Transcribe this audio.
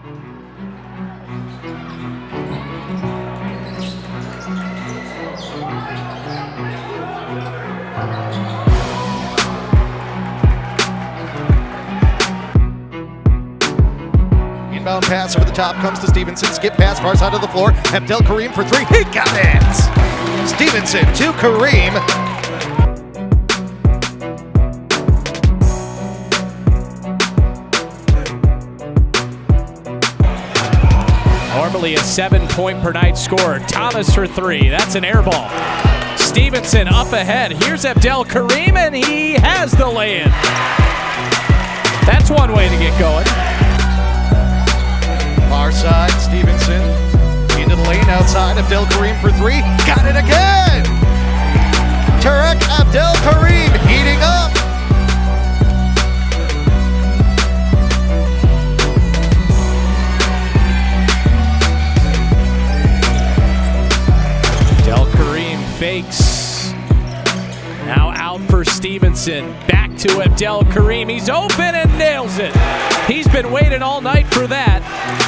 Inbound pass over the top comes to Stevenson. Skip pass far side of the floor. Abdel Kareem for three. He got it! Stevenson to Kareem. Normally a seven point per night scorer. Thomas for three. That's an air ball. Stevenson up ahead. Here's Abdel Kareem, and he has the lay in. That's one way to get going. Far side, Stevenson into the lane outside. Abdel Kareem for three. Got it again! Out for Stevenson. Back to Abdel Kareem. He's open and nails it. He's been waiting all night for that. That.